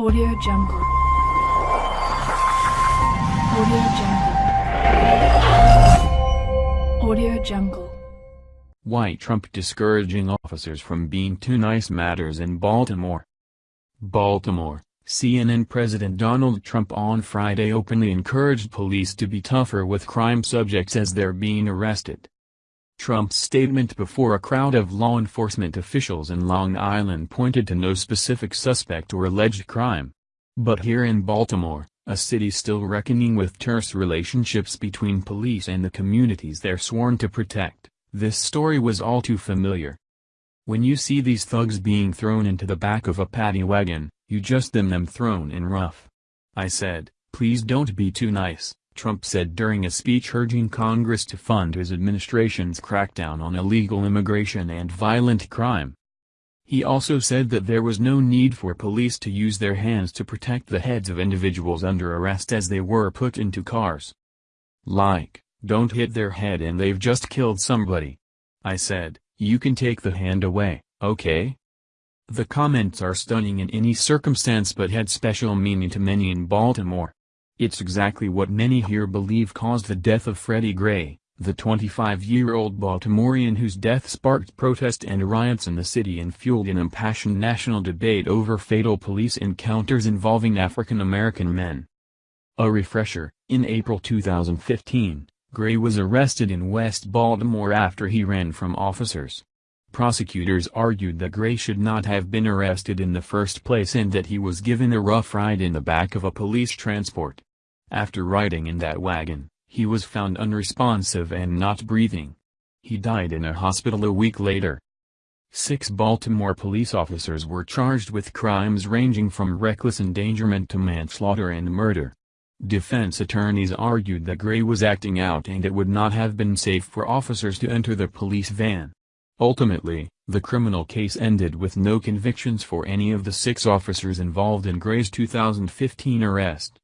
Audio Jungle. Audio Jungle. Audio Jungle. Why Trump discouraging officers from being too nice matters in Baltimore. Baltimore, CNN President Donald Trump on Friday openly encouraged police to be tougher with crime subjects as they're being arrested. Trump's statement before a crowd of law enforcement officials in Long Island pointed to no specific suspect or alleged crime. But here in Baltimore, a city still reckoning with terse relationships between police and the communities they're sworn to protect, this story was all too familiar. When you see these thugs being thrown into the back of a paddy wagon, you just them them thrown in rough. I said, please don't be too nice. Trump said during a speech urging Congress to fund his administration's crackdown on illegal immigration and violent crime. He also said that there was no need for police to use their hands to protect the heads of individuals under arrest as they were put into cars. Like, don't hit their head and they've just killed somebody. I said, you can take the hand away, okay? The comments are stunning in any circumstance but had special meaning to many in Baltimore. It's exactly what many here believe caused the death of Freddie Gray, the 25-year-old Baltimorean whose death sparked protest and riots in the city and fueled an impassioned national debate over fatal police encounters involving African American men. A refresher, in April 2015, Gray was arrested in West Baltimore after he ran from officers. Prosecutors argued that Gray should not have been arrested in the first place and that he was given a rough ride in the back of a police transport. After riding in that wagon, he was found unresponsive and not breathing. He died in a hospital a week later. Six Baltimore police officers were charged with crimes ranging from reckless endangerment to manslaughter and murder. Defense attorneys argued that Gray was acting out and it would not have been safe for officers to enter the police van. Ultimately, the criminal case ended with no convictions for any of the six officers involved in Gray's 2015 arrest.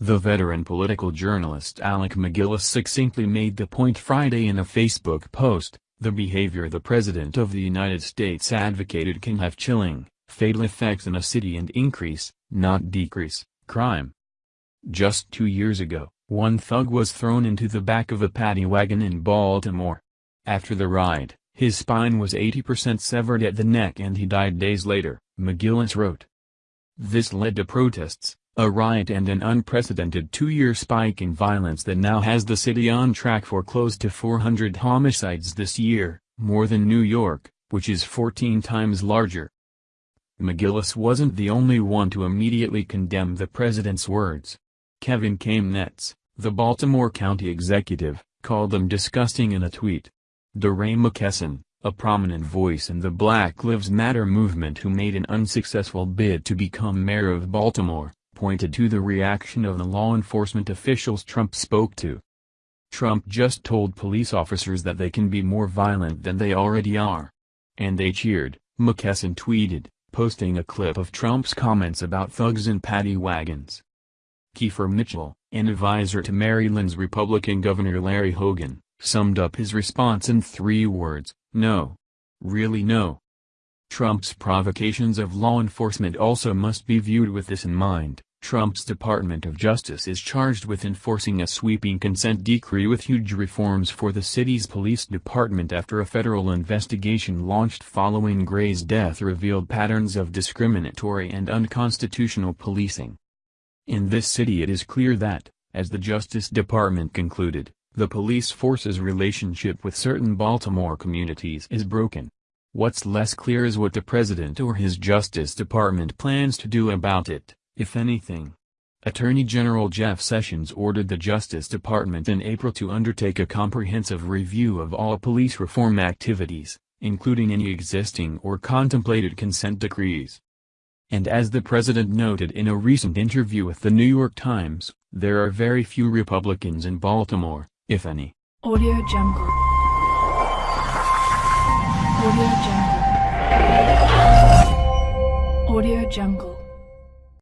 The veteran political journalist Alec MacGillis succinctly made the point Friday in a Facebook post, the behavior the President of the United States advocated can have chilling, fatal effects in a city and increase, not decrease, crime. Just two years ago, one thug was thrown into the back of a paddy wagon in Baltimore. After the ride, his spine was 80% severed at the neck and he died days later, MacGillis wrote. This led to protests, a riot and an unprecedented two-year spike in violence that now has the city on track for close to 400 homicides this year, more than New York, which is 14 times larger. MacGillis wasn't the only one to immediately condemn the president's words. Kevin Kamenetz, the Baltimore County executive, called them disgusting in a tweet. DeRay McKesson, a prominent voice in the Black Lives Matter movement who made an unsuccessful bid to become mayor of Baltimore, pointed to the reaction of the law enforcement officials Trump spoke to. Trump just told police officers that they can be more violent than they already are. And they cheered, McKesson tweeted, posting a clip of Trump's comments about thugs and paddy wagons. Kiefer Mitchell, an advisor to Maryland's Republican Governor Larry Hogan, summed up his response in three words, no. Really no. Trump's provocations of law enforcement also must be viewed with this in mind. Trump's Department of Justice is charged with enforcing a sweeping consent decree with huge reforms for the city's police department after a federal investigation launched following Gray's death revealed patterns of discriminatory and unconstitutional policing. In this city it is clear that, as the Justice Department concluded, the police force's relationship with certain Baltimore communities is broken. What's less clear is what the president or his Justice Department plans to do about it if anything. Attorney General Jeff Sessions ordered the Justice Department in April to undertake a comprehensive review of all police reform activities, including any existing or contemplated consent decrees. And as the president noted in a recent interview with the New York Times, there are very few Republicans in Baltimore, if any. Audio Jungle. Audio Jungle. Audio Jungle.